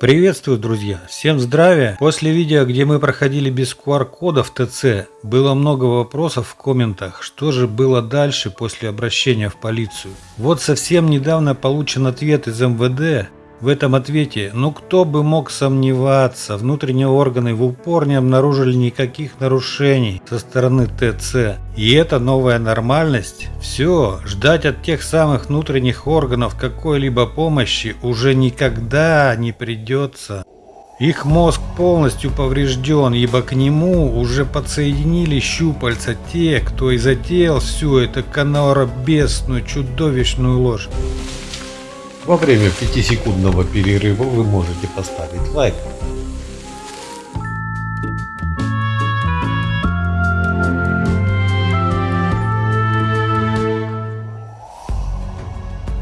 Приветствую, друзья! Всем здравия! После видео, где мы проходили без QR-кода в ТЦ, было много вопросов в комментах, что же было дальше после обращения в полицию. Вот совсем недавно получен ответ из МВД, в этом ответе, ну кто бы мог сомневаться, внутренние органы в упор не обнаружили никаких нарушений со стороны ТЦ. И это новая нормальность? Все, ждать от тех самых внутренних органов какой-либо помощи уже никогда не придется. Их мозг полностью поврежден, ибо к нему уже подсоединили щупальца те, кто и затеял всю эту каноробесную чудовищную ложь. Во время 5-секундного перерыва вы можете поставить лайк.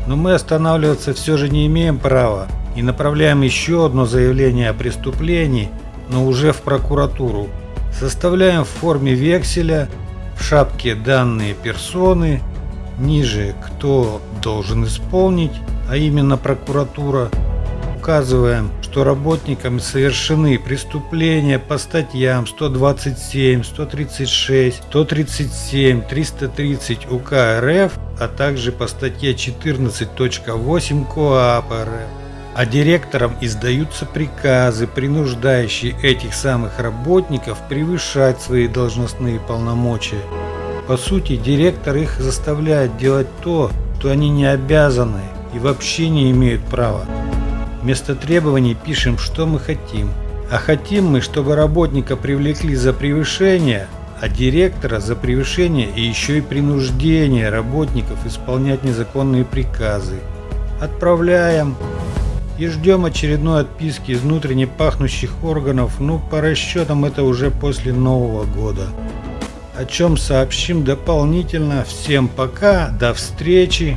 Но мы останавливаться все же не имеем права и направляем еще одно заявление о преступлении, но уже в прокуратуру. Составляем в форме векселя, в шапке данные персоны, ниже кто должен исполнить а именно прокуратура, указываем, что работниками совершены преступления по статьям 127, 136, 137, 330 УК РФ, а также по статье 14.8 КоАП РФ. А директорам издаются приказы, принуждающие этих самых работников превышать свои должностные полномочия. По сути, директор их заставляет делать то, что они не обязаны, и вообще не имеют права. Вместо требований пишем, что мы хотим. А хотим мы, чтобы работника привлекли за превышение, а директора за превышение и еще и принуждение работников исполнять незаконные приказы. Отправляем и ждем очередной отписки из внутренне пахнущих органов, ну по расчетам это уже после Нового года. О чем сообщим дополнительно. Всем пока, до встречи.